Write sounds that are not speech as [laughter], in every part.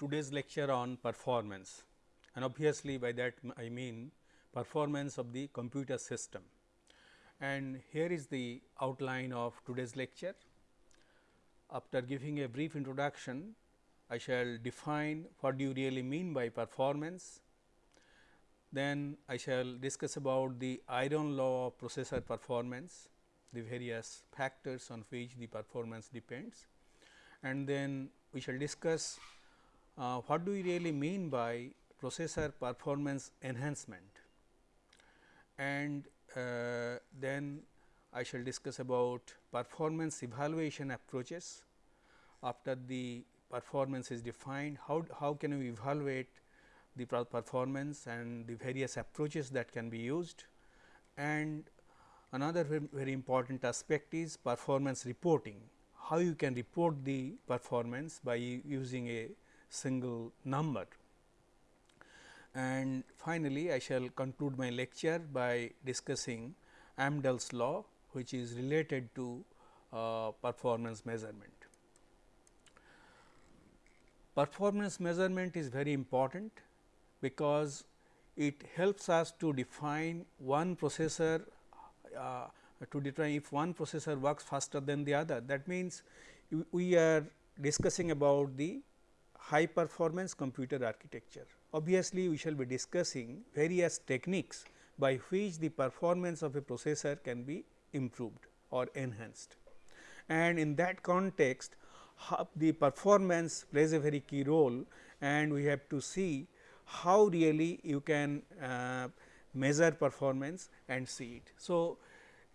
today's lecture on performance and obviously by that I mean performance of the computer system. And here is the outline of today's lecture. After giving a brief introduction, I shall define what do you really mean by performance. Then I shall discuss about the iron law of processor performance, the various factors on which the performance depends and then we shall discuss uh, what do we really mean by processor performance enhancement? And uh, then I shall discuss about performance evaluation approaches. After the performance is defined how, how can we evaluate the performance and the various approaches that can be used? And another very, very important aspect is performance reporting. How you can report the performance by using a single number. And finally, I shall conclude my lecture by discussing Amdahl's law which is related to uh, performance measurement. Performance measurement is very important because it helps us to define one processor uh, to determine if one processor works faster than the other. That means, we are discussing about the high performance computer architecture. Obviously, we shall be discussing various techniques by which the performance of a processor can be improved or enhanced. And in that context, the performance plays a very key role and we have to see how really you can uh, measure performance and see it. So,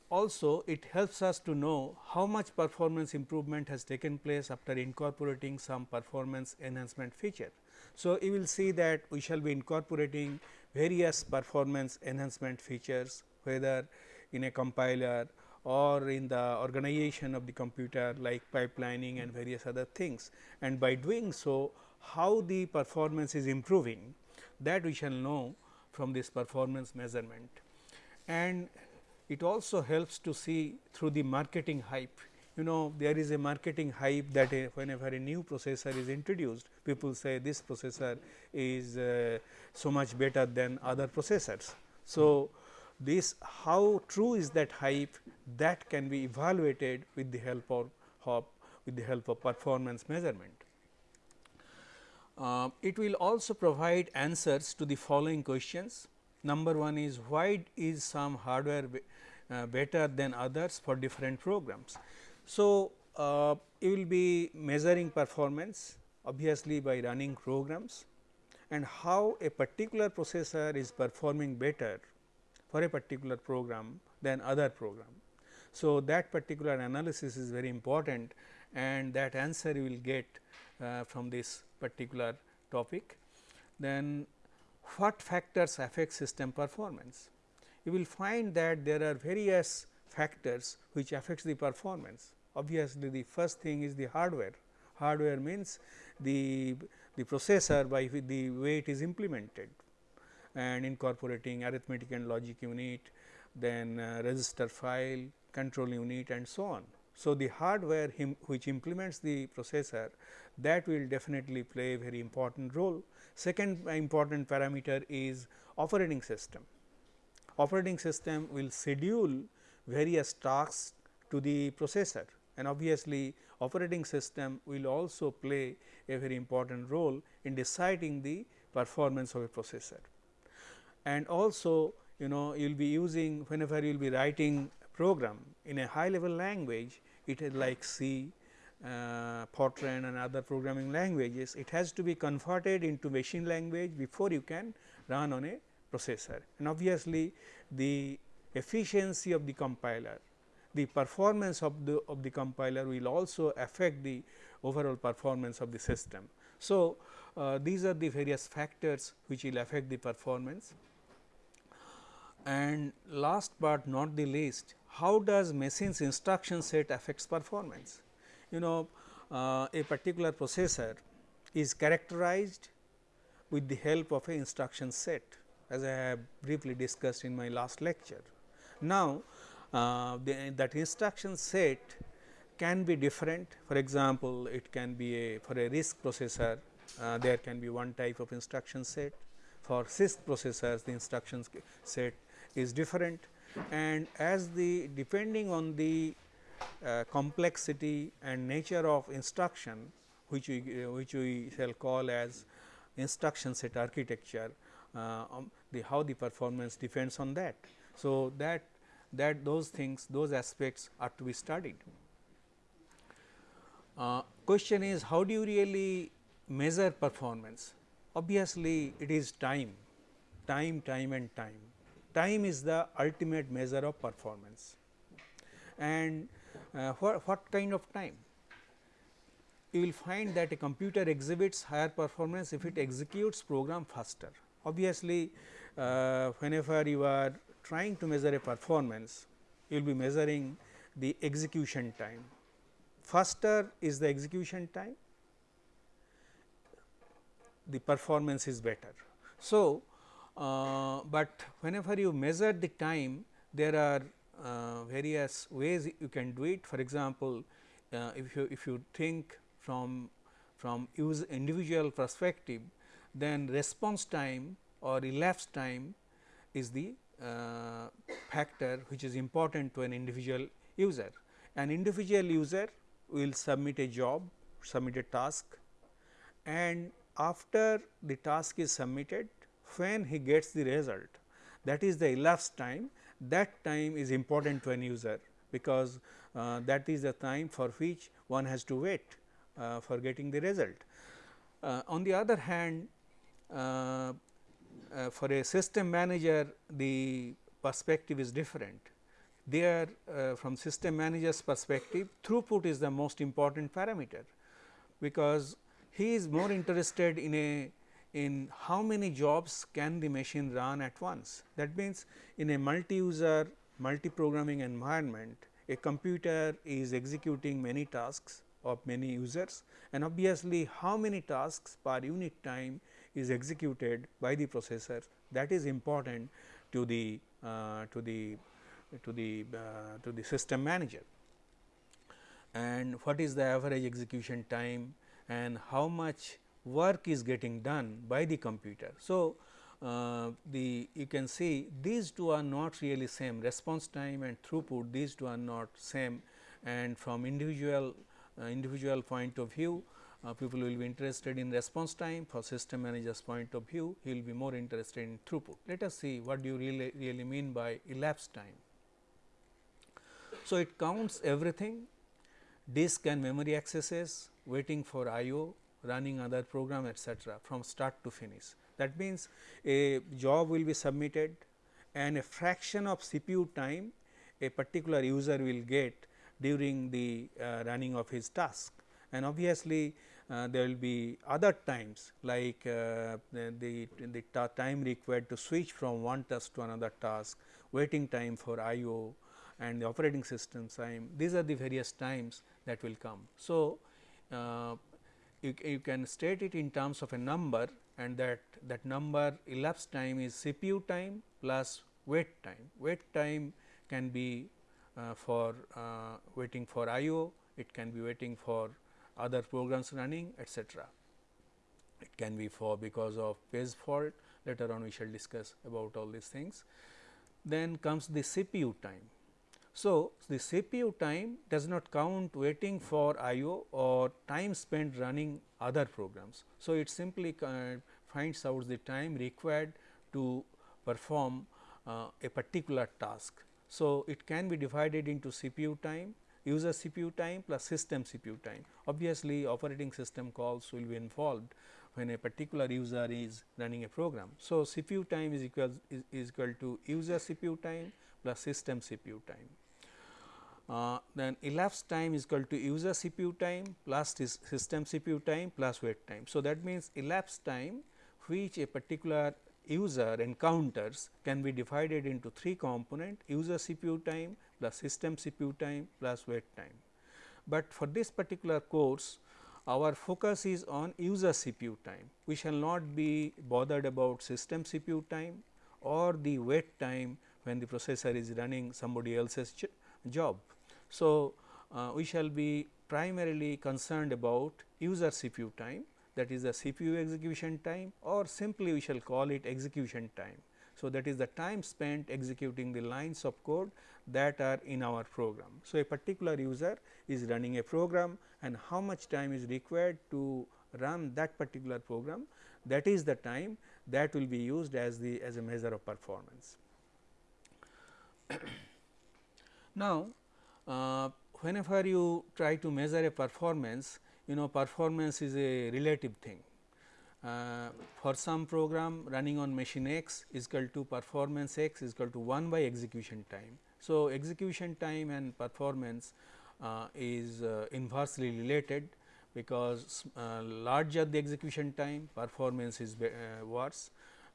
also it helps us to know how much performance improvement has taken place after incorporating some performance enhancement feature. So, you will see that we shall be incorporating various performance enhancement features whether in a compiler or in the organization of the computer like pipelining and various other things. And by doing so, how the performance is improving that we shall know from this performance measurement. And it also helps to see through the marketing hype. You know there is a marketing hype that a, whenever a new processor is introduced, people say this processor is uh, so much better than other processors. So, this how true is that hype that can be evaluated with the help of, with the help of performance measurement. Uh, it will also provide answers to the following questions. Number one is why is some hardware better than others for different programs. So, uh, you will be measuring performance obviously by running programs and how a particular processor is performing better for a particular program than other program. So, that particular analysis is very important and that answer you will get uh, from this particular topic. Then what factors affect system performance? You will find that there are various factors which affects the performance. Obviously, the first thing is the hardware. Hardware means the, the processor by the way it is implemented and incorporating arithmetic and logic unit, then uh, register file, control unit and so on. So, the hardware which implements the processor that will definitely play a very important role. Second important parameter is operating system operating system will schedule various tasks to the processor and obviously, operating system will also play a very important role in deciding the performance of a processor. And also you know you will be using whenever you will be writing program in a high level language it is like C, uh, Fortran and other programming languages it has to be converted into machine language before you can run on a processor and obviously the efficiency of the compiler the performance of the of the compiler will also affect the overall performance of the system. So, uh, these are the various factors which will affect the performance and last but not the least how does machine's instruction set affects performance. You know uh, a particular processor is characterized with the help of a instruction set as I have briefly discussed in my last lecture. Now, uh, the, that instruction set can be different. For example, it can be a for a RISC processor uh, there can be one type of instruction set. For CISC processors the instruction set is different and as the depending on the uh, complexity and nature of instruction which we uh, which we shall call as instruction set architecture um, the how the performance depends on that. So, that that those things those aspects are to be studied. Uh, question is how do you really measure performance? Obviously, it is time, time, time and time. Time is the ultimate measure of performance and uh, what, what kind of time? You will find that a computer exhibits higher performance if it executes program faster. Obviously, uh, whenever you are trying to measure a performance, you will be measuring the execution time. Faster is the execution time, the performance is better. So, uh, but whenever you measure the time, there are uh, various ways you can do it. For example, uh, if you if you think from from use individual perspective, then response time or elapsed time is the uh, factor which is important to an individual user. An individual user will submit a job, submit a task and after the task is submitted when he gets the result that is the elapsed time that time is important to an user because uh, that is the time for which one has to wait uh, for getting the result. Uh, on the other hand for a system manager the perspective is different. There uh, from system manager's perspective throughput is the most important parameter because he is more interested in a in how many jobs can the machine run at once. That means, in a multi-user multi-programming environment, a computer is executing many tasks of many users and obviously, how many tasks per unit time is executed by the processor that is important to the uh, to the to the uh, to the system manager. And what is the average execution time and how much work is getting done by the computer. So, uh, the you can see these two are not really same. Response time and throughput these two are not same. And from individual uh, individual point of view uh, people will be interested in response time for system manager's point of view he will be more interested in throughput. Let us see what do you really really mean by elapsed time. So, it counts everything disk and memory accesses waiting for IO running other program etc., from start to finish. That means, a job will be submitted and a fraction of CPU time a particular user will get during the uh, running of his task. And obviously, there will be other times like uh, the, the, the time required to switch from one task to another task, waiting time for IO and the operating system time. These are the various times that will come. So, uh, you, you can state it in terms of a number and that that number elapsed time is CPU time plus wait time. Wait time can be uh, for uh, waiting for IO, it can be waiting for other programs running etc. It can be for because of page fault later on we shall discuss about all these things. Then comes the CPU time. So, the CPU time does not count waiting for IO or time spent running other programs. So, it simply finds out the time required to perform uh, a particular task. So, it can be divided into CPU time, user CPU time plus system CPU time. Obviously, operating system calls will be involved when a particular user is running a program. So, CPU time is equal is, is equal to user CPU time plus system CPU time. Uh, then elapsed time is equal to user CPU time plus system CPU time plus wait time. So, that means elapsed time which a particular user encounters can be divided into three component user CPU time plus system CPU time plus wait time. But for this particular course our focus is on user CPU time. We shall not be bothered about system CPU time or the wait time when the processor is running somebody else's job. So, uh, we shall be primarily concerned about user CPU time that is the CPU execution time or simply we shall call it execution time. So, that is the time spent executing the lines of code that are in our program. So, a particular user is running a program and how much time is required to run that particular program that is the time that will be used as the as a measure of performance. [coughs] now, uh, whenever you try to measure a performance you know performance is a relative thing. Uh, for some program running on machine x is equal to performance x is equal to 1 by execution time. So, execution time and performance uh, is uh, inversely related because uh, larger the execution time performance is uh, worse,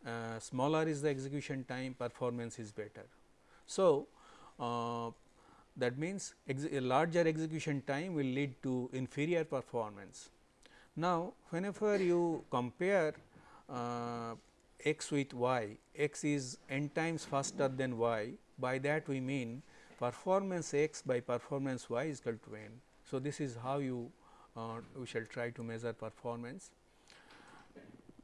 uh, smaller is the execution time performance is better. So, that means a larger execution time will lead to inferior performance. Now, whenever you compare uh, x with y, x is n times faster than y by that we mean performance x by performance y is equal to n. So, this is how you uh, we shall try to measure performance.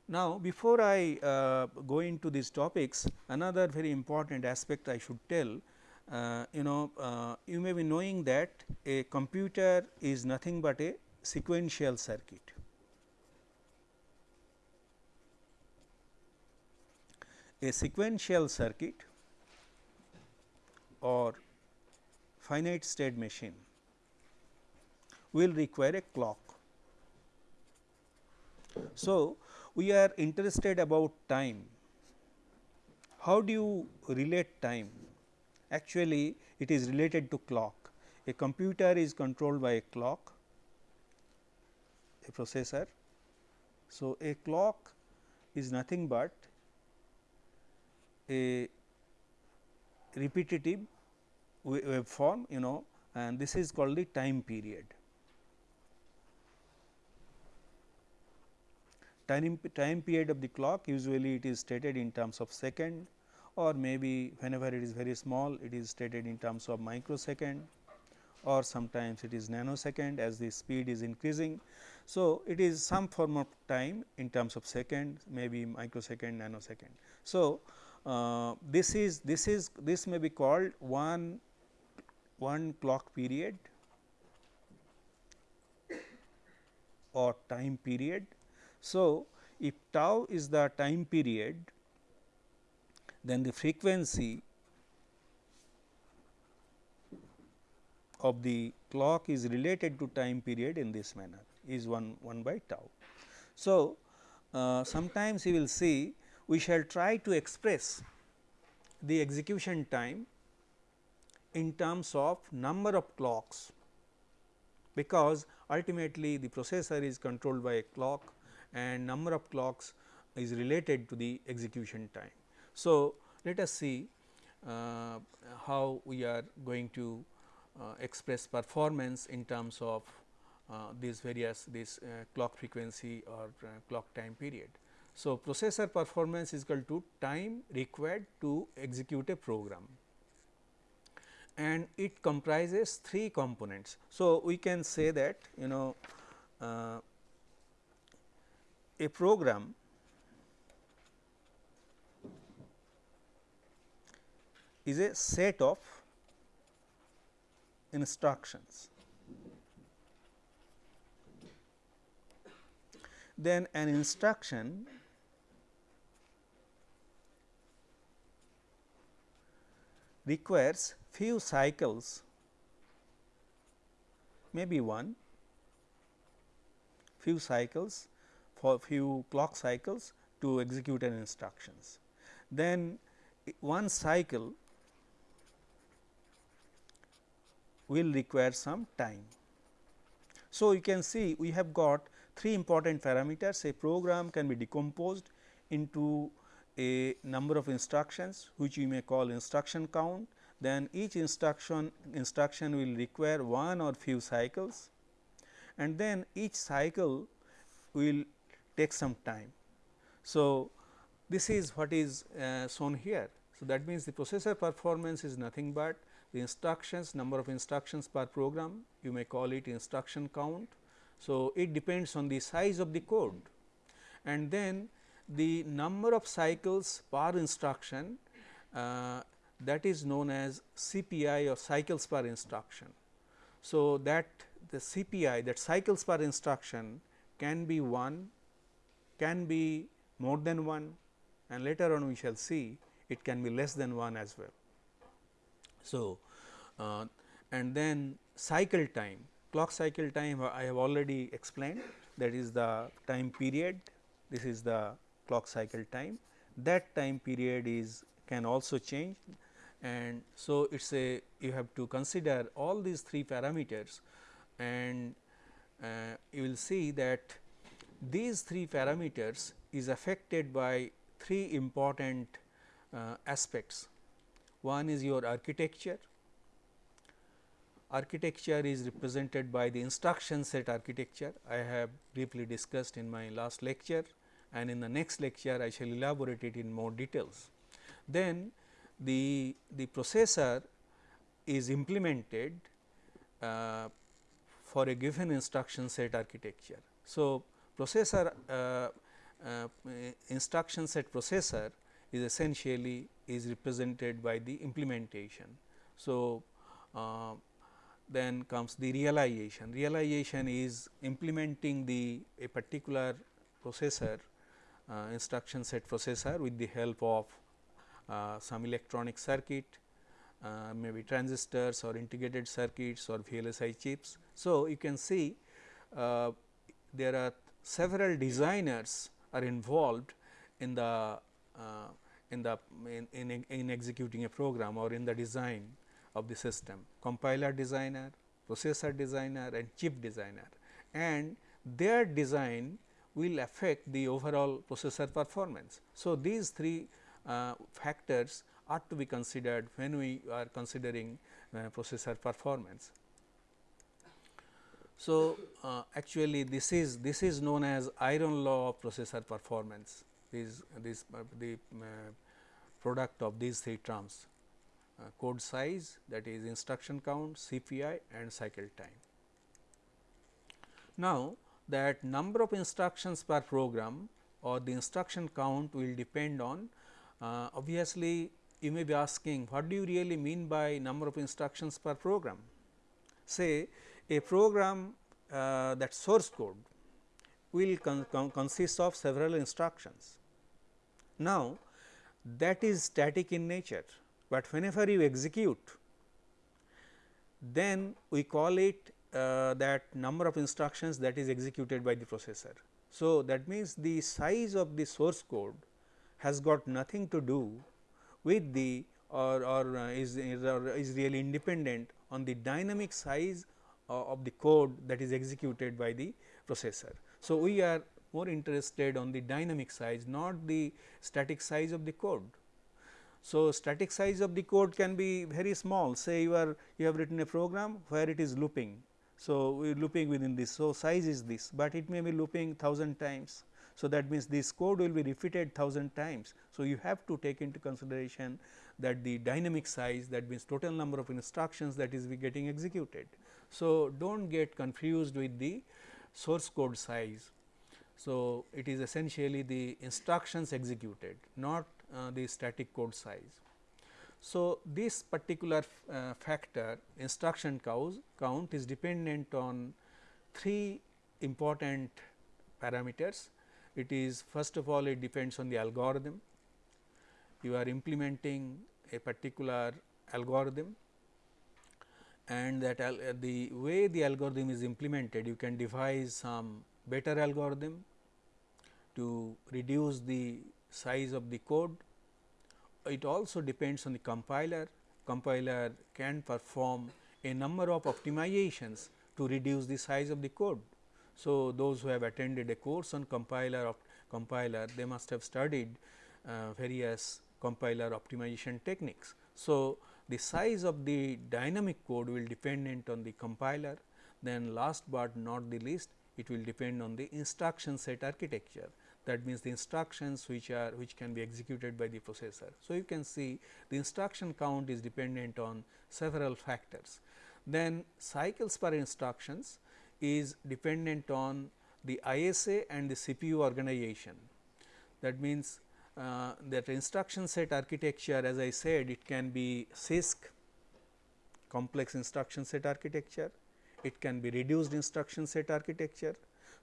Now, before I uh, go into these topics another very important aspect I should tell uh, you know uh, you may be knowing that a computer is nothing but a sequential circuit. A sequential circuit or finite state machine will require a clock. So, we are interested about time. How do you relate time? Actually, it is related to clock. A computer is controlled by a clock, a processor. So, a clock is nothing but a repetitive waveform you know and this is called the time period. Time, time period of the clock usually it is stated in terms of second or maybe whenever it is very small it is stated in terms of microsecond or sometimes it is nanosecond as the speed is increasing. So, it is some form of time in terms of second maybe microsecond nanosecond. So, uh, this is this is this may be called one one clock period or time period. So, if tau is the time period then the frequency of the clock is related to time period in this manner is 1 1 by tau. So, uh, sometimes you will see we shall try to express the execution time in terms of number of clocks because ultimately the processor is controlled by a clock and number of clocks is related to the execution time. So, let us see uh, how we are going to uh, express performance in terms of uh, these various this uh, clock frequency or uh, clock time period. So, processor performance is equal to time required to execute a program and it comprises three components. So, we can say that you know uh, a program is a set of instructions. Then an instruction requires few cycles maybe one few cycles for few clock cycles to execute an instructions. Then one cycle will require some time. So, you can see we have got three important parameters a program can be decomposed into a number of instructions which we may call instruction count then each instruction instruction will require one or few cycles and then each cycle will take some time. So, this is what is uh, shown here. So, that means the processor performance is nothing but the instructions number of instructions per program you may call it instruction count. So, it depends on the size of the code and then the number of cycles per instruction uh, that is known as CPI or cycles per instruction. So, that the CPI that cycles per instruction can be 1, can be more than 1 and later on we shall see it can be less than 1 as well. So, uh, and then cycle time clock cycle time I have already explained that is the time period this is the clock cycle time. That time period is can also change. And so it is a you have to consider all these three parameters. And uh, you will see that these three parameters is affected by three important uh, aspects. One is your architecture, architecture is represented by the instruction set architecture. I have briefly discussed in my last lecture and in the next lecture I shall elaborate it in more details. Then the, the processor is implemented uh, for a given instruction set architecture. So, processor uh, uh, instruction set processor is essentially is represented by the implementation. So, uh, then comes the realization. Realization is implementing the a particular processor instruction set processor with the help of uh, some electronic circuit, uh, maybe transistors or integrated circuits or VLSI chips. So, you can see uh, there are several designers are involved in the uh, in the in, in, in executing a program or in the design of the system compiler designer, processor designer and chip designer and their design will affect the overall processor performance. So, these three uh, factors are to be considered when we are considering uh, processor performance. So, uh, actually this is this is known as iron law of processor performance is this uh, the uh, product of these three terms uh, code size that is instruction count, CPI and cycle time. Now, that number of instructions per program or the instruction count will depend on uh, obviously, you may be asking what do you really mean by number of instructions per program? Say a program uh, that source code will con con consist of several instructions. Now, that is static in nature, but whenever you execute then we call it uh, that number of instructions that is executed by the processor. So, that means the size of the source code has got nothing to do with the or, or uh, is, is, is really independent on the dynamic size uh, of the code that is executed by the processor. So, we are more interested on the dynamic size not the static size of the code. So, static size of the code can be very small say you are you have written a program where it is looping. So, we are looping within this. So, size is this, but it may be looping 1000 times so, that means this code will be repeated 1000 times. So, you have to take into consideration that the dynamic size that means total number of instructions that is getting executed. So, do not get confused with the source code size. So, it is essentially the instructions executed not uh, the static code size. So, this particular uh, factor instruction count is dependent on three important parameters it is first of all it depends on the algorithm. You are implementing a particular algorithm and that the way the algorithm is implemented you can devise some better algorithm to reduce the size of the code. It also depends on the compiler, compiler can perform a number of optimizations to reduce the size of the code. So, those who have attended a course on compiler of compiler they must have studied uh, various compiler optimization techniques. So, the size of the dynamic code will dependent on the compiler then last but not the least it will depend on the instruction set architecture. That means the instructions which are which can be executed by the processor. So, you can see the instruction count is dependent on several factors. Then cycles per instructions is dependent on the ISA and the CPU organization. That means, uh, that instruction set architecture as I said it can be CISC complex instruction set architecture, it can be reduced instruction set architecture.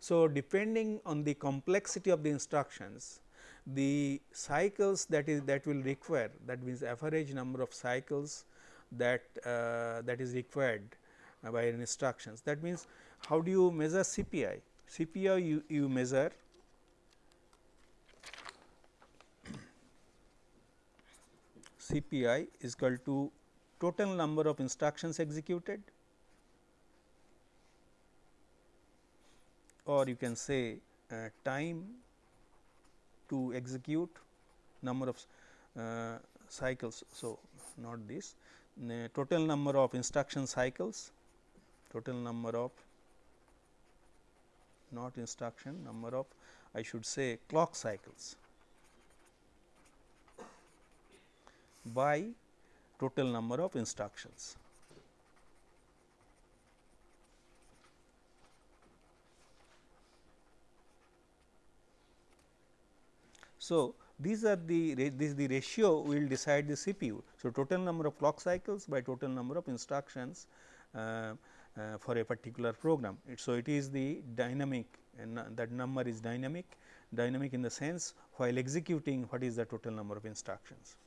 So, depending on the complexity of the instructions, the cycles that is that will require that means average number of cycles that uh, that is required by an instructions. That means, how do you measure CPI? CPI you, you measure CPI is equal to total number of instructions executed or you can say uh, time to execute number of uh, cycles. So, not this total number of instruction cycles total number of not instruction number of I should say clock cycles by total number of instructions. So, these are the this the ratio will decide the CPU. So, total number of clock cycles by total number of instructions uh, uh, for a particular program. It, so, it is the dynamic and that number is dynamic, dynamic in the sense while executing what is the total number of instructions.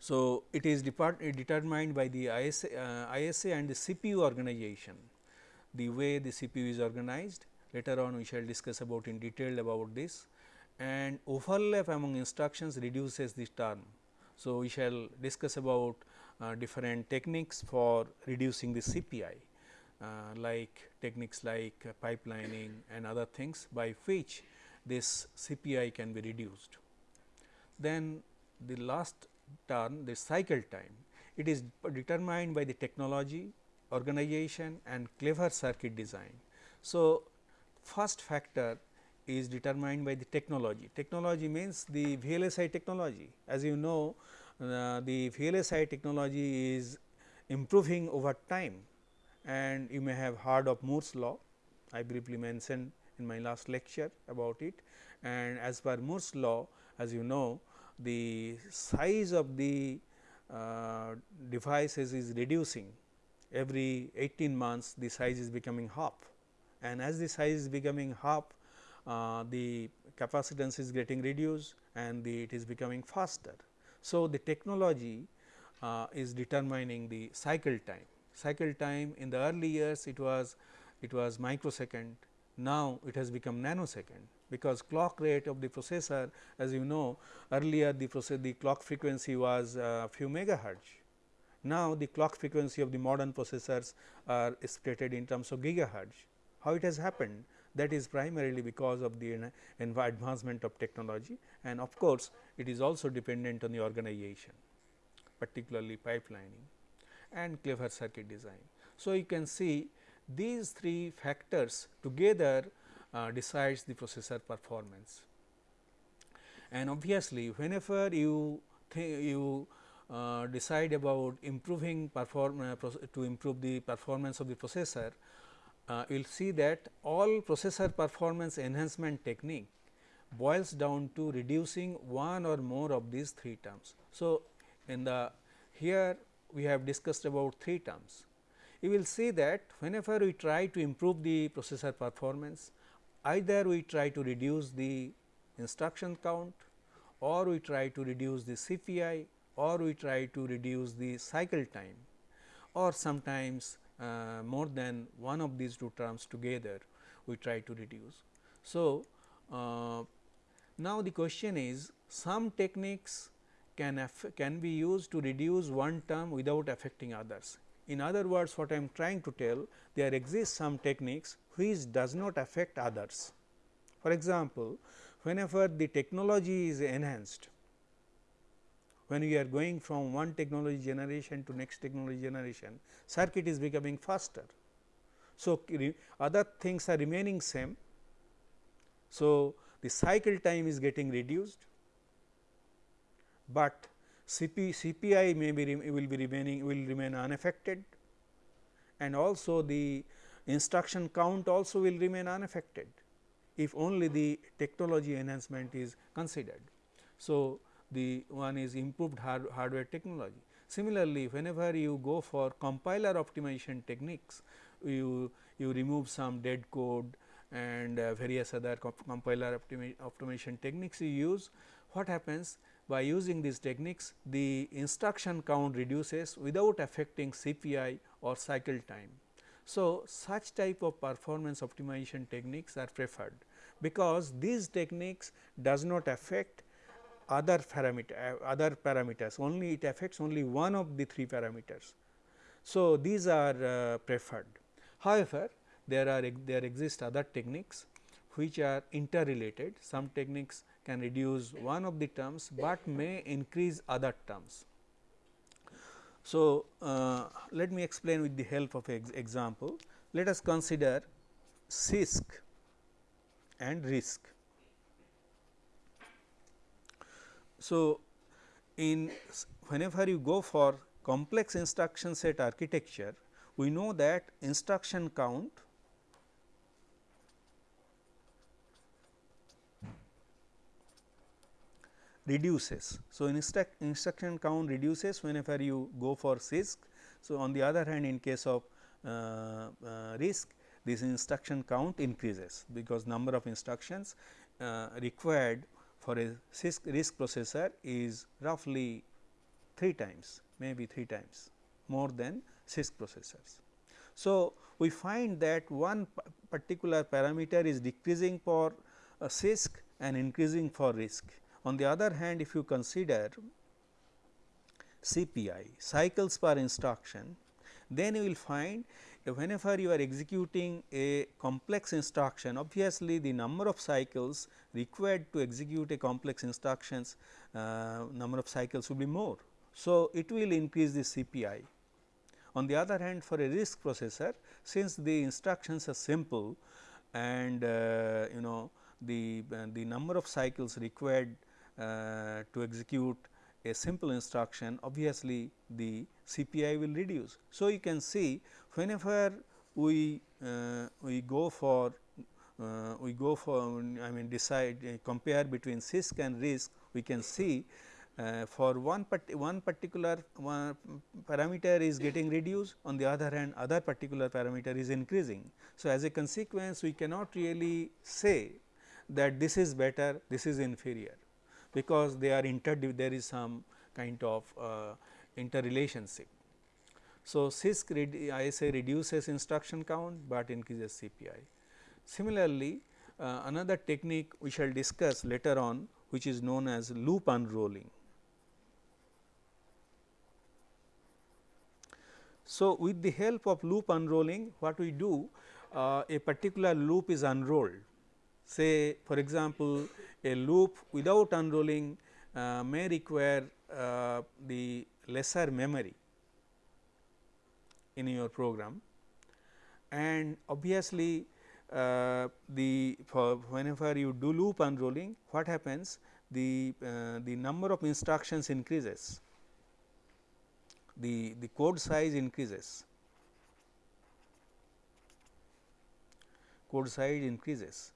So, it is determined by the ISA, uh, ISA and the CPU organization, the way the CPU is organized. Later on we shall discuss about in detail about this and overlap among instructions reduces this term. So, we shall discuss about uh, different techniques for reducing the CPI uh, like techniques like pipelining and other things by which this CPI can be reduced. Then the last term the cycle time it is determined by the technology, organization and clever circuit design. So, first factor is determined by the technology. Technology means the VLSI technology. As you know, uh, the VLSI technology is improving over time and you may have heard of Moore's law. I briefly mentioned in my last lecture about it and as per Moore's law as you know the size of the uh, devices is reducing every 18 months the size is becoming half and as the size is becoming half uh, the capacitance is getting reduced and the, it is becoming faster. So, the technology uh, is determining the cycle time. Cycle time in the early years it was it was microsecond, now it has become nanosecond because clock rate of the processor as you know earlier the process the clock frequency was uh, few megahertz. Now, the clock frequency of the modern processors are stated in terms of gigahertz. How it has happened? That is primarily because of the advancement of technology and of course, it is also dependent on the organization particularly pipelining and clever circuit design. So, you can see these three factors together uh, decides the processor performance. And obviously, whenever you you uh, decide about improving perform uh, to improve the performance of the processor, uh, you will see that all processor performance enhancement technique boils down to reducing one or more of these three terms. So, in the here we have discussed about three terms. You will see that whenever we try to improve the processor performance, either we try to reduce the instruction count or we try to reduce the CPI or we try to reduce the cycle time or sometimes uh, more than one of these two terms together we try to reduce. So, uh, now the question is some techniques can can be used to reduce one term without affecting others. In other words what I am trying to tell there exist some techniques which does not affect others. For example, whenever the technology is enhanced when we are going from one technology generation to next technology generation, circuit is becoming faster. So, other things are remaining same. So, the cycle time is getting reduced, but CP, CPI may be will be remaining will remain unaffected and also the instruction count also will remain unaffected if only the technology enhancement is considered. So, the one is improved hard, hardware technology. Similarly, whenever you go for compiler optimization techniques, you, you remove some dead code and uh, various other comp compiler optimi optimization techniques you use. What happens by using these techniques, the instruction count reduces without affecting CPI or cycle time. So, such type of performance optimization techniques are preferred, because these techniques does not affect other parameter uh, other parameters only it affects only one of the three parameters. So, these are uh, preferred. However, there are there exist other techniques which are interrelated some techniques can reduce one of the terms, but may increase other terms. So, uh, let me explain with the help of ex example. Let us consider CISC and RISC. So, in whenever you go for complex instruction set architecture, we know that instruction count reduces. So, instruction count reduces whenever you go for CISC. So, on the other hand in case of uh, uh, RISC this instruction count increases because number of instructions uh, required for a RISC processor is roughly 3 times maybe 3 times more than CISC processors. So, we find that one particular parameter is decreasing for uh, CISC and increasing for RISC. On the other hand, if you consider CPI cycles per instruction, then you will find whenever you are executing a complex instruction obviously the number of cycles required to execute a complex instructions uh, number of cycles will be more. So, it will increase the CPI. On the other hand for a RISC processor since the instructions are simple and uh, you know the uh, the number of cycles required uh, to execute a simple instruction obviously the CPI will reduce. So, you can see whenever we uh, we go for uh, we go for I mean decide uh, compare between CISC and RISC we can see uh, for one part one particular one parameter is getting reduced on the other hand other particular parameter is increasing. So, as a consequence we cannot really say that this is better this is inferior because they are inter there is some kind of uh, interrelationship. So, CISC ISA reduces instruction count, but increases CPI. Similarly, uh, another technique we shall discuss later on which is known as loop unrolling. So, with the help of loop unrolling what we do uh, a particular loop is unrolled say for example, a loop without unrolling uh, may require uh, the lesser memory in your program. And obviously, uh, the whenever you do loop unrolling what happens? The uh, the number of instructions increases. The the code size increases. Code size increases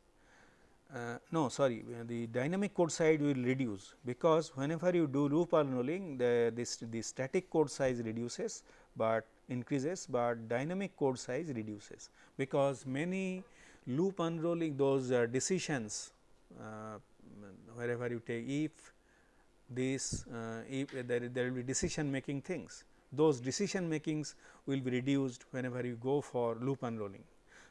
uh, no sorry the dynamic code size will reduce because whenever you do loop unrolling the this the static code size reduces, but increases, but dynamic code size reduces because many loop unrolling those uh, decisions uh, wherever you take if this uh, if there, there will be decision making things those decision makings will be reduced whenever you go for loop unrolling.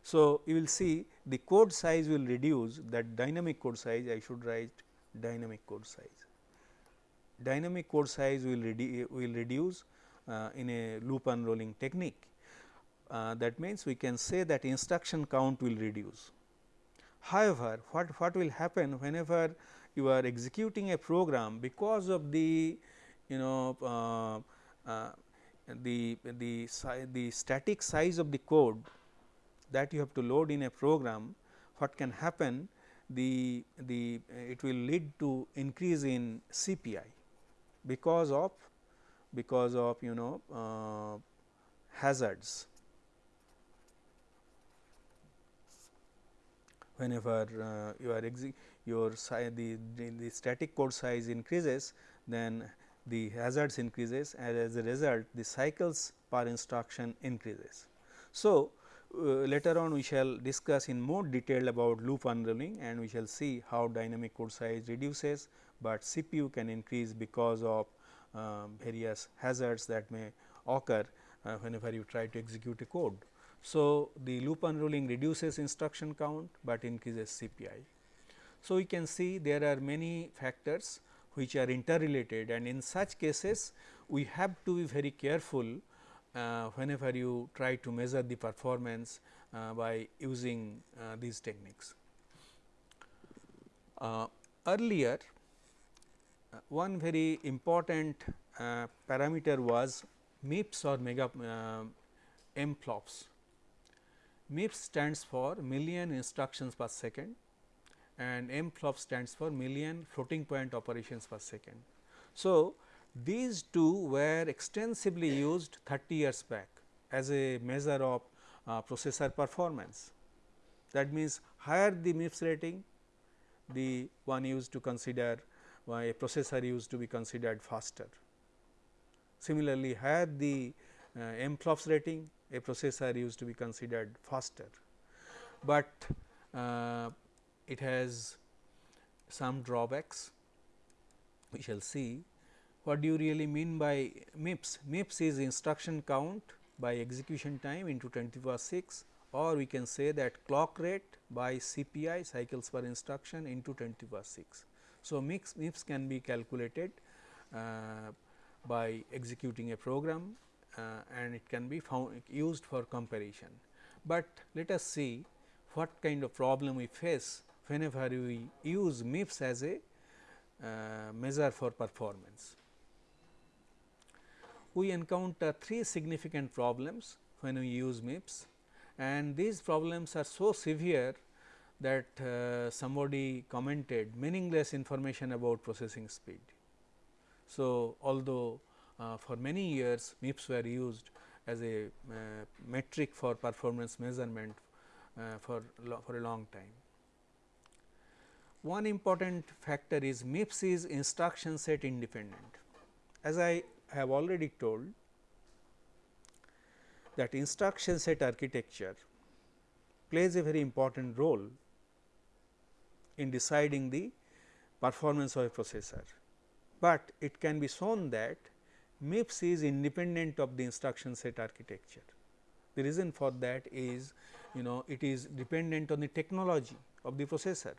So, you will see the code size will reduce that dynamic code size I should write dynamic code size. Dynamic code size will, redu will reduce uh, in a loop unrolling technique. Uh, that means, we can say that instruction count will reduce. However, what, what will happen whenever you are executing a program because of the you know uh, uh the, the, the static size of the code that you have to load in a program, what can happen the, the it will lead to increase in CPI because of because of you know uh, hazards. Whenever uh, you are your the, the, the static code size increases, then the hazards increases and as a result the cycles per instruction increases. So, later on we shall discuss in more detail about loop unrolling and we shall see how dynamic code size reduces, but CPU can increase because of uh, various hazards that may occur uh, whenever you try to execute a code. So, the loop unrolling reduces instruction count, but increases CPI. So, we can see there are many factors which are interrelated and in such cases we have to be very careful uh, whenever you try to measure the performance uh, by using uh, these techniques. Uh, earlier uh, one very important uh, parameter was MIPS or mega M flops. MIPS stands for million instructions per second and M flop stands for million floating point operations per second. So, these two were extensively used 30 years back as a measure of uh, processor performance. That means, higher the MIPS rating, the one used to consider uh, a processor used to be considered faster. Similarly, higher the uh, M flops rating, a processor used to be considered faster, but uh, it has some drawbacks we shall see what do you really mean by MIPS? MIPS is instruction count by execution time into 10 to the power 6 or we can say that clock rate by CPI cycles per instruction into 10 to the power 6. So, MIPS, MIPS can be calculated uh, by executing a program uh, and it can be found used for comparison. But let us see what kind of problem we face whenever we use MIPS as a uh, measure for performance we encounter three significant problems when we use MIPS and these problems are so severe that uh, somebody commented meaningless information about processing speed. So, although uh, for many years MIPS were used as a uh, metric for performance measurement uh, for, for a long time. One important factor is MIPS is instruction set independent. As I have already told that instruction set architecture plays a very important role in deciding the performance of a processor, but it can be shown that MIPS is independent of the instruction set architecture. The reason for that is you know it is dependent on the technology of the processor.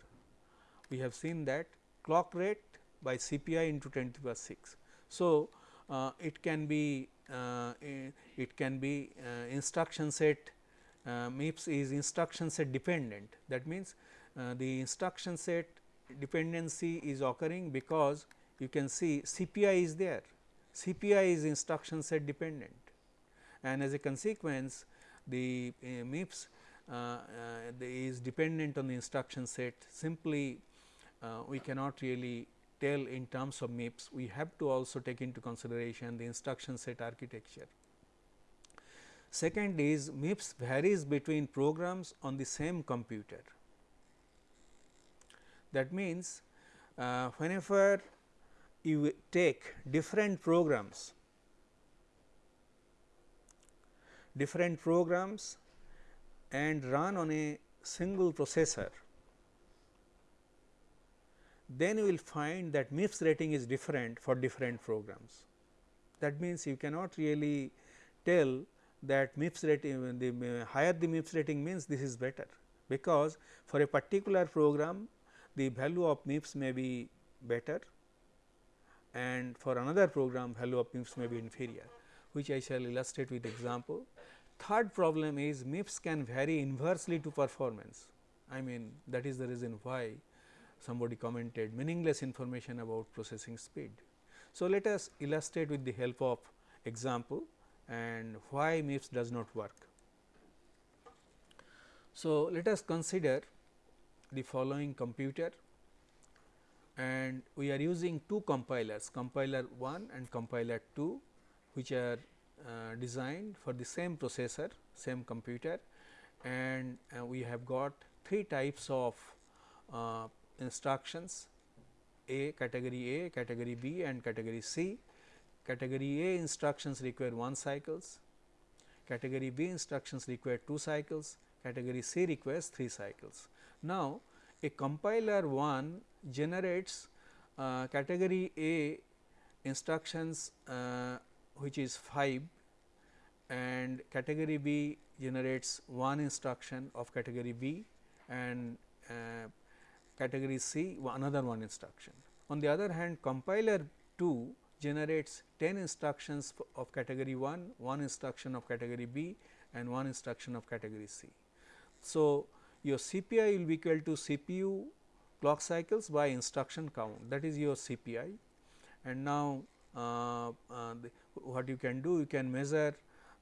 We have seen that clock rate by CPI into 10 to the power 6. So, it can be uh, it can be uh, instruction set MIPS is instruction set dependent. That means the instruction set dependency is occurring because you can see CPI is there. CPI is instruction set dependent. And as a consequence the uh, MIPS uh, uh, is dependent on the instruction set. Simply we cannot really tell in terms of MIPS, we have to also take into consideration the instruction set architecture. Second is MIPS varies between programs on the same computer. That means, uh, whenever you take different programs, different programs and run on a single processor, then you will find that MIPS rating is different for different programs. That means, you cannot really tell that MIPS rating uh, the uh, higher the MIPS rating means this is better, because for a particular program the value of MIPS may be better and for another program value of MIPS may be inferior, which I shall illustrate with example. Third problem is MIPS can vary inversely to performance. I mean that is the reason why somebody commented meaningless information about processing speed. So, let us illustrate with the help of example and why MIPS does not work. So, let us consider the following computer and we are using two compilers compiler 1 and compiler 2 which are uh, designed for the same processor same computer and uh, we have got three types of uh, instructions A category A, category B and category C. Category A instructions require 1 cycles, category B instructions require 2 cycles, category C requires 3 cycles. Now, a compiler 1 generates uh, category A instructions uh, which is 5 and category B generates one instruction of category B and uh, category C another one instruction. On the other hand compiler 2 generates 10 instructions of category 1, one instruction of category B and one instruction of category C. So, your CPI will be equal to CPU clock cycles by instruction count that is your CPI and now uh, uh, what you can do you can measure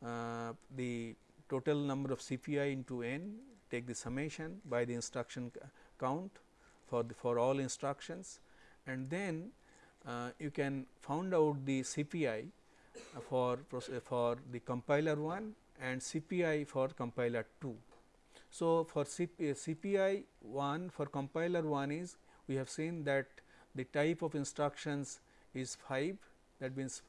uh, the total number of CPI into n take the summation by the instruction count for the for all instructions and then uh, you can found out the CPI for for the compiler 1 and CPI for compiler 2. So, for CP, CPI 1 for compiler 1 is we have seen that the type of instructions is 5 that means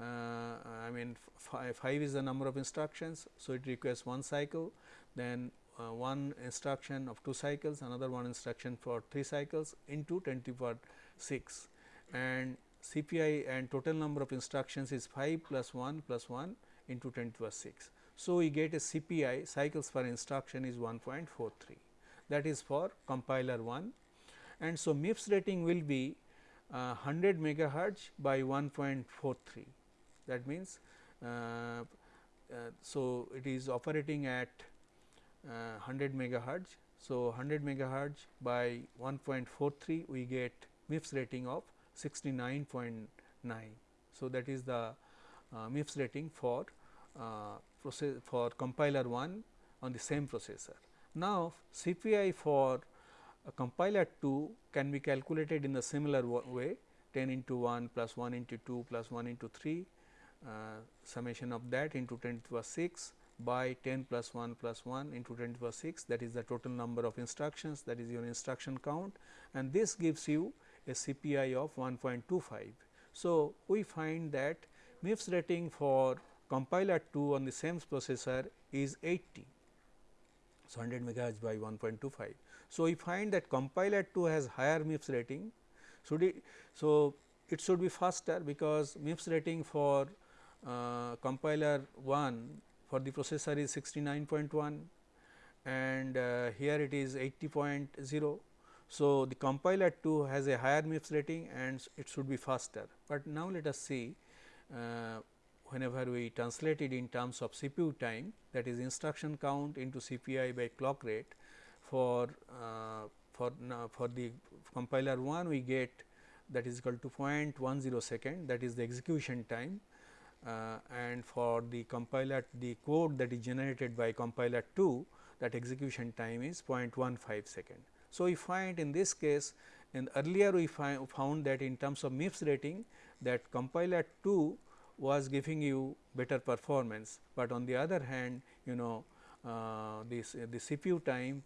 uh, I mean 5 is the number of instructions. So, it requires one cycle then uh, one instruction of 2 cycles another one instruction for 3 cycles into 10 to the power 6 and CPI and total number of instructions is 5 plus 1 plus 1 into 10 to the power 6. So, we get a CPI cycles per instruction is 1.43 that is for compiler 1 and so MIPS rating will be uh, 100 megahertz by 1.43 that means uh, uh, so it is operating at 100 uh, megahertz so 100 megahertz by 1.43 we get MIPS rating of 69.9 so that is the uh, MIPS rating for uh, process for compiler 1 on the same processor. Now, CPI for compiler 2 can be calculated in the similar way 10 into 1 plus 1 into 2 plus 1 into 3 uh, summation of that into 10 to the power 6 by 10 plus 1 plus 1 into 10 to the power 6 that is the total number of instructions that is your instruction count and this gives you a CPI of 1.25. So, we find that MIPS rating for compiler 2 on the same processor is 80. So, 100 megahertz by 1.25. So, we find that compiler 2 has higher MIPS rating. So, it should be faster because MIPS rating for uh, compiler 1 for the processor is 69.1 and uh, here it is 80.0. So, the compiler 2 has a higher MIPS rating and it should be faster, but now let us see uh, whenever we translate it in terms of CPU time that is instruction count into CPI by clock rate for uh, for for the compiler 1 we get that is equal to 0.10 second that is the execution time and for the compiler the code that is generated by compiler 2 that execution time is 0.15 second. So, we find in this case in earlier we found that in terms of MIPS rating that compiler 2 was giving you better performance, but on the other hand you know uh, this uh, the CPU time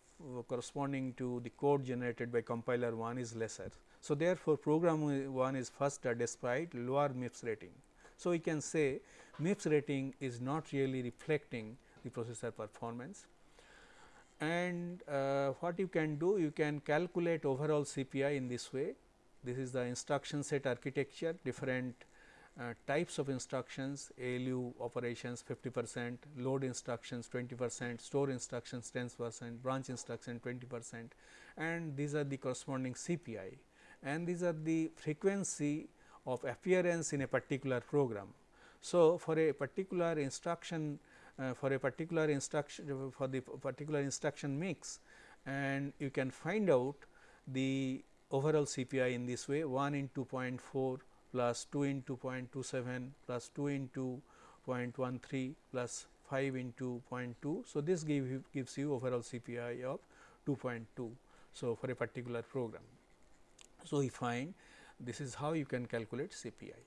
corresponding to the code generated by compiler 1 is lesser. So, therefore, program 1 is faster despite lower MIPS rating. So, we can say MIPS rating is not really reflecting the processor performance and uh, what you can do you can calculate overall CPI in this way. This is the instruction set architecture different uh, types of instructions ALU operations 50 percent, load instructions 20 percent, store instructions 10 percent, branch instruction 20 percent and these are the corresponding CPI and these are the frequency of appearance in a particular program. So, for a particular instruction uh, for a particular instruction for the particular instruction mix and you can find out the overall CPI in this way 1 into 0.4 plus 2 into 0.27 plus 2 into 0.13 plus 5 into 0.2. So, this give, gives you overall CPI of 2.2. So, for a particular program. So, we find this is how you can calculate CPI.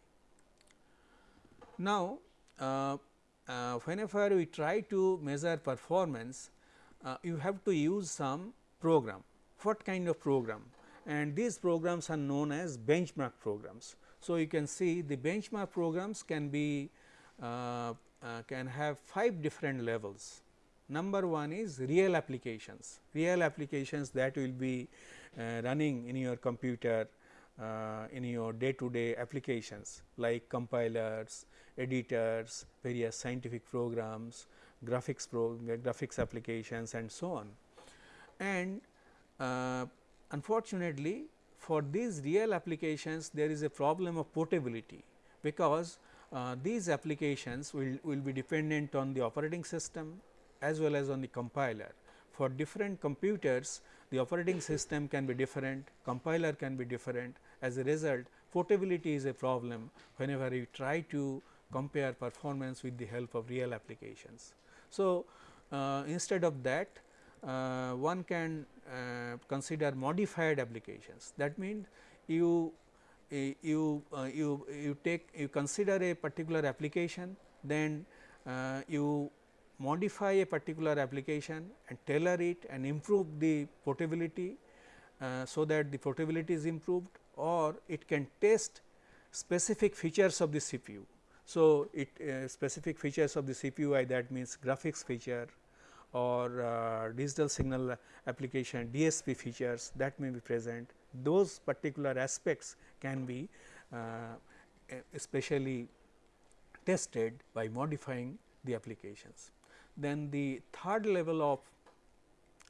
Now, uh, uh, whenever we try to measure performance, uh, you have to use some program. What kind of program? And these programs are known as benchmark programs. So, you can see the benchmark programs can be uh, uh, can have 5 different levels. Number 1 is real applications, real applications that will be uh, running in your computer uh, in your day to day applications like compilers, editors, various scientific programs, graphics pro graphics applications and so on. And uh, unfortunately, for these real applications there is a problem of portability because uh, these applications will, will be dependent on the operating system as well as on the compiler. For different computers the operating system can be different, compiler can be different as a result portability is a problem whenever you try to compare performance with the help of real applications. So, uh, instead of that uh, one can uh, consider modified applications that means you you uh, you you take you consider a particular application then uh, you modify a particular application and tailor it and improve the portability uh, so that the portability is improved or it can test specific features of the CPU. So, it uh, specific features of the CPU that means graphics feature or uh, digital signal application DSP features that may be present those particular aspects can be uh, especially tested by modifying the applications. Then the third level of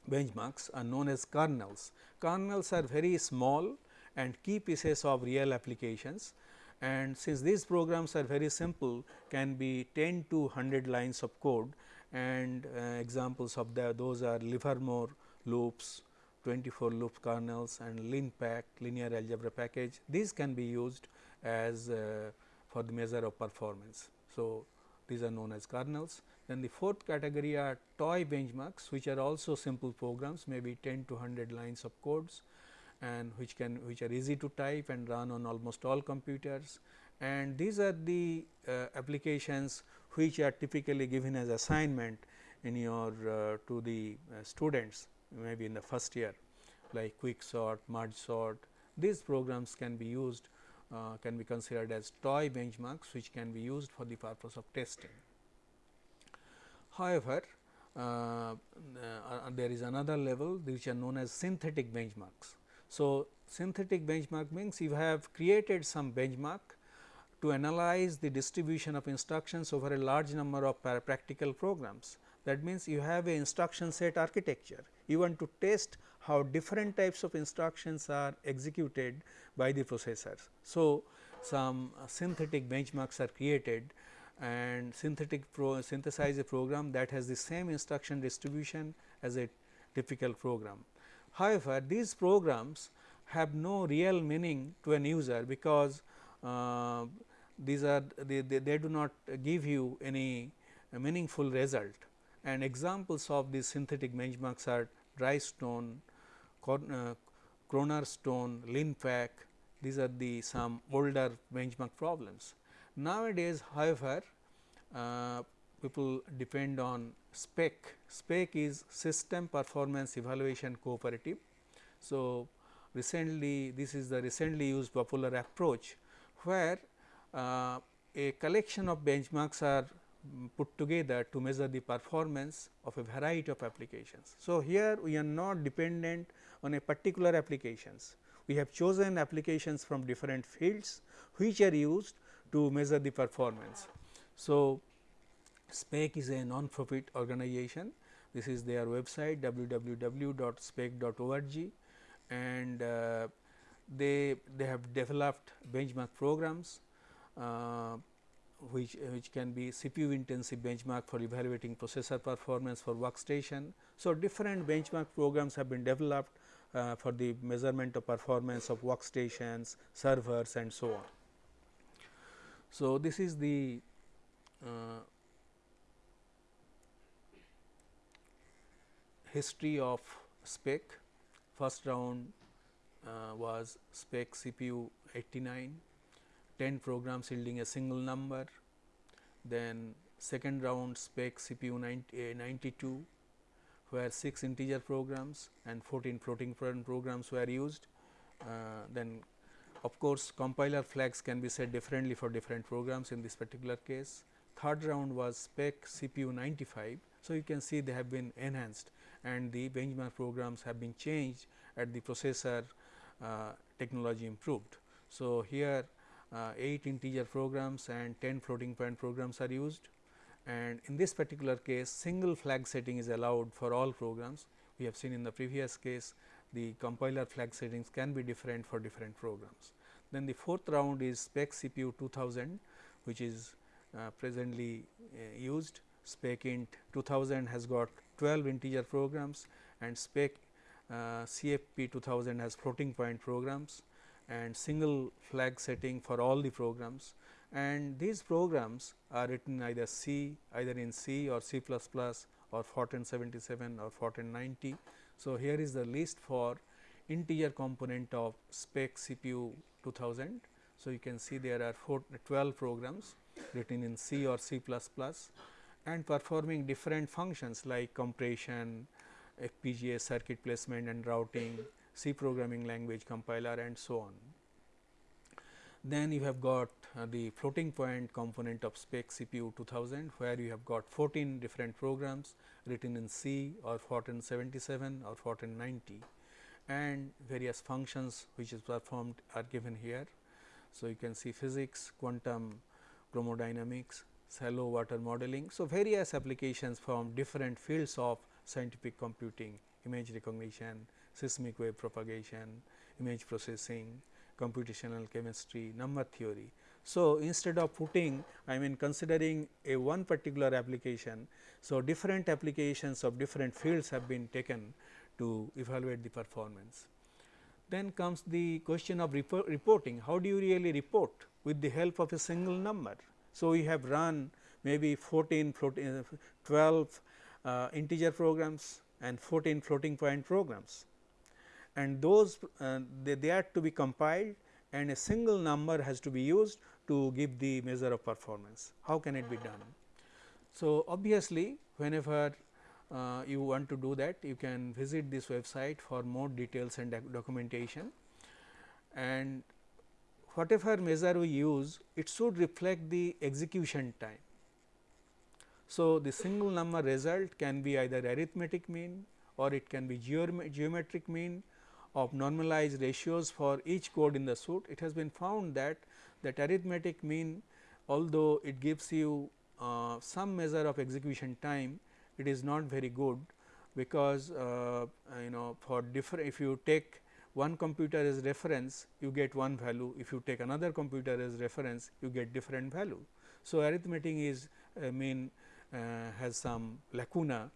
benchmarks are known as kernels. Kernels are very small and key pieces of real applications and since these programs are very simple can be 10 to 100 lines of code and uh, examples of the, those are Livermore loops, 24 loop kernels and LINPACK linear algebra package. These can be used as uh, for the measure of performance. So, these are known as kernels. Then the fourth category are toy benchmarks which are also simple programs maybe 10 to 100 lines of codes and which can which are easy to type and run on almost all computers and these are the uh, applications which are typically given as assignment in your uh, to the uh, students maybe in the first year like quick sort, merge sort these programs can be used uh, can be considered as toy benchmarks which can be used for the purpose of testing. However, uh, uh, there is another level which are known as synthetic benchmarks. So, synthetic benchmark means you have created some benchmark to analyze the distribution of instructions over a large number of practical programs. That means, you have a instruction set architecture. You want to test how different types of instructions are executed by the processors. So, some synthetic benchmarks are created and synthetic pro synthesize a program that has the same instruction distribution as a typical program. However, these programs have no real meaning to an user because uh, these are they, they, they, do not give you any meaningful result and examples of these synthetic benchmarks are Dhrystone, cronar Stone, LINPACK these are the some older benchmark problems. Nowadays, however, uh, people depend on SPEC. SPEC is System Performance Evaluation Cooperative. So, recently this is the recently used popular approach where uh, a collection of benchmarks are put together to measure the performance of a variety of applications. So, here we are not dependent on a particular applications. We have chosen applications from different fields which are used to measure the performance. So, SPEC is a non-profit organization. This is their website www.spec.org and uh, they, they have developed benchmark programs uh, which, which can be CPU intensive benchmark for evaluating processor performance for workstation. So, different benchmark programs have been developed uh, for the measurement of performance of workstations, servers and so on. So, this is the uh, history of SPEC. First round uh, was spec CPU 89, 10 programs yielding a single number, then second round spec CPU 90, uh, 92 where 6 integer programs and 14 floating point programs were used. Uh, then of course, compiler flags can be set differently for different programs in this particular case. Third round was spec CPU 95. So, you can see they have been enhanced and the benchmark programs have been changed at the processor uh, technology improved. So, here uh, 8 integer programs and 10 floating point programs are used and in this particular case single flag setting is allowed for all programs. We have seen in the previous case the compiler flag settings can be different for different programs. Then the fourth round is spec CPU 2000 which is uh, presently uh, used spec int 2000 has got 12 integer programs and spec uh, CFP 2000 has floating point programs and single flag setting for all the programs and these programs are written either C either in C or C or Fortran 77 or Fortran 90. So, here is the list for integer component of spec CPU 2000. So, you can see there are four, 12 programs written in C or C and performing different functions like compression, FPGA circuit placement and routing, C programming language compiler and so on. Then you have got uh, the floating point component of spec CPU 2000 where you have got 14 different programs written in C or Fortran 77 or Fortran 90 and various functions which is performed are given here. So, you can see physics, quantum, chromodynamics, shallow water modeling. So, various applications from different fields of scientific computing, image recognition, seismic wave propagation, image processing, computational chemistry, number theory. So, instead of putting I mean considering a one particular application, so different applications of different fields have been taken to evaluate the performance. Then comes the question of report reporting, how do you really report with the help of a single number. So, we have run maybe 14 floating, 12 uh, integer programs and 14 floating point programs and those uh, they, they are to be compiled and a single number has to be used to give the measure of performance. How can it be done? So, obviously, whenever uh, you want to do that you can visit this website for more details and documentation and whatever measure we use it should reflect the execution time. So, the single number result can be either arithmetic mean or it can be geometric mean of normalized ratios for each code in the suite, it has been found that that arithmetic mean although it gives you uh, some measure of execution time, it is not very good because uh, you know for different if you take one computer as reference you get one value, if you take another computer as reference you get different value. So, arithmetic is uh, mean uh, has some lacuna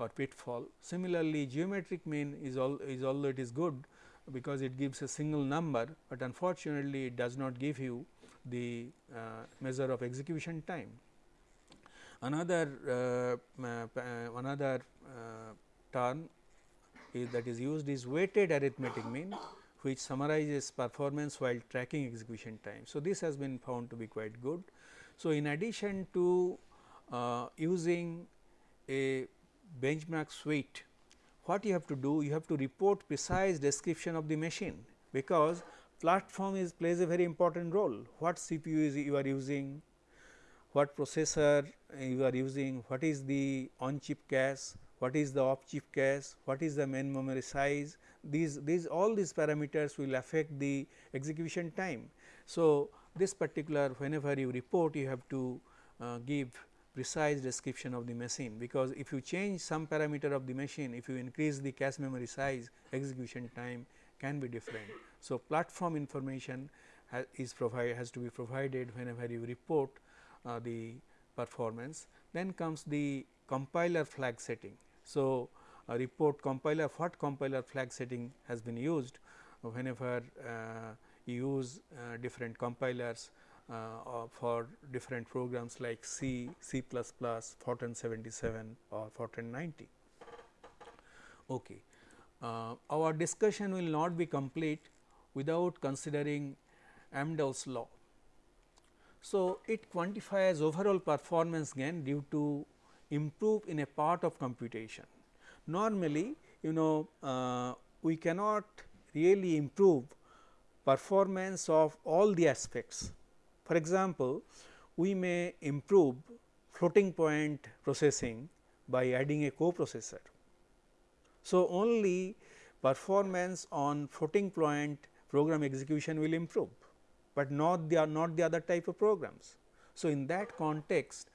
or pitfall. Similarly, geometric mean is all is although it is good because it gives a single number, but unfortunately it does not give you the uh, measure of execution time. Another uh, uh, another uh, term is that is used is weighted arithmetic mean which summarizes performance while tracking execution time. So, this has been found to be quite good. So, in addition to uh, using a benchmark suite, what you have to do? You have to report precise description of the machine, because platform is plays a very important role. What CPU is you are using, what processor you are using, what is the on chip cache, what is the off chip cache, what is the main memory size, these, these all these parameters will affect the execution time. So, this particular whenever you report you have to uh, give precise description of the machine, because if you change some parameter of the machine, if you increase the cache memory size, execution time can be different. So, platform information ha is provide has to be provided whenever you report uh, the performance. Then comes the compiler flag setting. So, report compiler what compiler flag setting has been used whenever uh, you use uh, different compilers for different programs like C, C++, Fortran 77 or Fortran 90. Okay. uh, our discussion will not be complete without considering Amdahl's law. So, it quantifies overall performance gain due to improve in a part of computation. Normally, you know uh, we cannot really improve performance of all the aspects. For example, we may improve floating point processing by adding a coprocessor. So, only performance on floating point program execution will improve, but not the not the other type of programs. So, in that context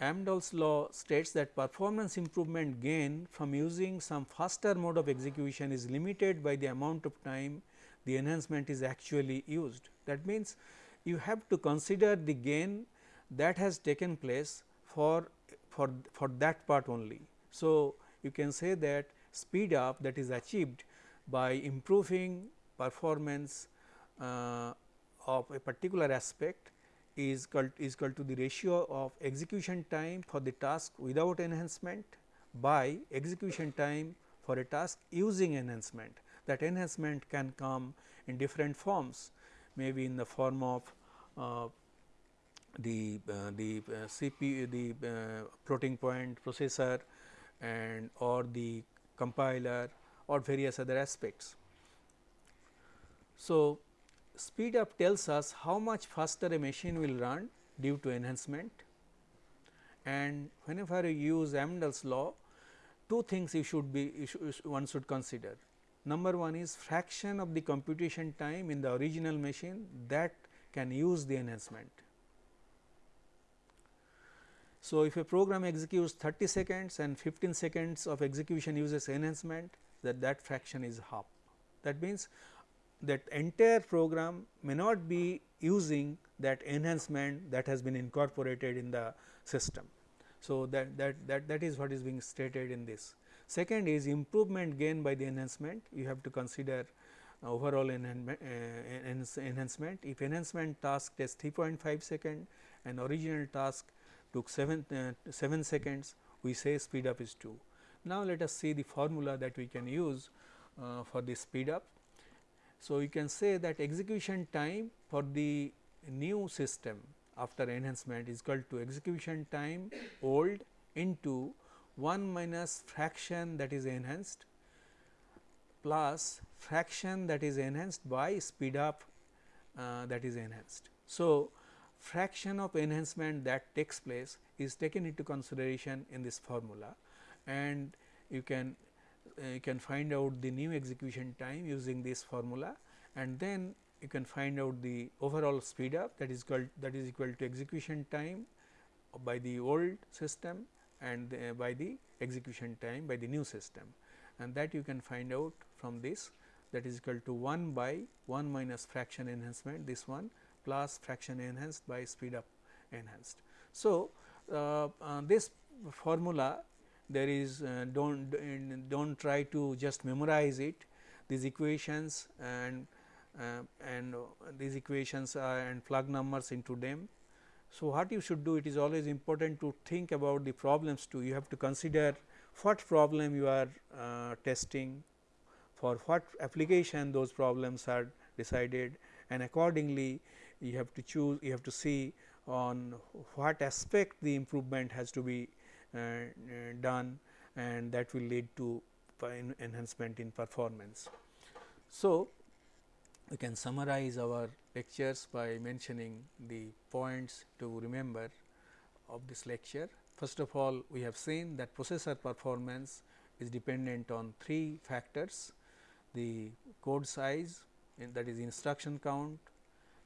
Amdahl's law states that performance improvement gain from using some faster mode of execution is limited by the amount of time the enhancement is actually used. That means, you have to consider the gain that has taken place for, for, for that part only. So, you can say that speed up that is achieved by improving performance uh, of a particular aspect is equal, is equal to the ratio of execution time for the task without enhancement by execution time for a task using enhancement. That enhancement can come in different forms maybe in the form of uh, the uh, the uh, CPU the uh, floating point processor and or the compiler or various other aspects. So, speed up tells us how much faster a machine will run due to enhancement and whenever you use Amdahl's law two things you should be you should, one should consider. Number one is fraction of the computation time in the original machine that can use the enhancement. So, if a program executes 30 seconds and 15 seconds of execution uses enhancement that that fraction is half. That means, that entire program may not be using that enhancement that has been incorporated in the system. So, that, that, that, that is what is being stated in this. Second is improvement gain by the enhancement, you have to consider overall enhancement, uh, enhancement. If enhancement task takes 3.5 second and original task took 7, uh, 7 seconds, we say speed up is 2. Now, let us see the formula that we can use uh, for the speed up. So, you can say that execution time for the new system after enhancement is equal to execution time old into 1 minus fraction that is enhanced plus fraction that is enhanced by speed up uh, that is enhanced. So, fraction of enhancement that takes place is taken into consideration in this formula and you can uh, you can find out the new execution time using this formula and then you can find out the overall speed up that is equal that is equal to execution time by the old system and the, by the execution time by the new system and that you can find out from this that is equal to 1 by 1 minus fraction enhancement this one plus fraction enhanced by speed up enhanced. So, uh, uh, this formula there is uh, do not do not try to just memorize it these equations and uh, and these equations and plug numbers into them. So, what you should do it is always important to think about the problems too you have to consider what problem you are uh, testing for what application those problems are decided and accordingly you have to choose you have to see on what aspect the improvement has to be uh, uh, done and that will lead to enhancement in performance. So, we can summarize our lectures by mentioning the points to remember of this lecture. First of all, we have seen that processor performance is dependent on three factors, the code size that is instruction count,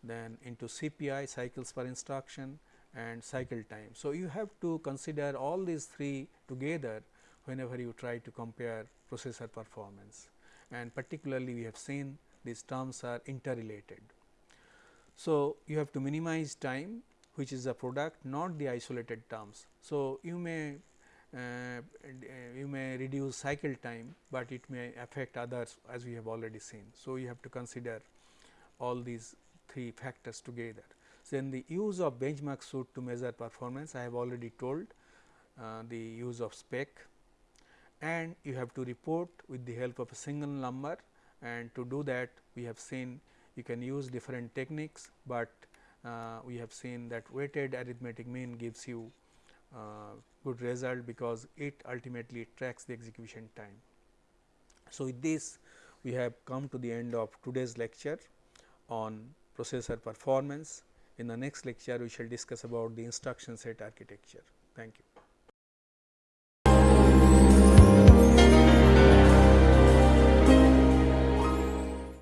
then into CPI cycles per instruction and cycle time. So, you have to consider all these three together whenever you try to compare processor performance and particularly we have seen these terms are interrelated. So, you have to minimize time which is a product not the isolated terms. So, you may uh, you may reduce cycle time, but it may affect others as we have already seen. So, you have to consider all these three factors together. Then the use of benchmark suit to measure performance I have already told uh, the use of spec and you have to report with the help of a single number and to do that we have seen you can use different techniques, but uh, we have seen that weighted arithmetic mean gives you uh, good result because it ultimately tracks the execution time. So, with this we have come to the end of today's lecture on processor performance. In the next lecture we shall discuss about the instruction set architecture. Thank you.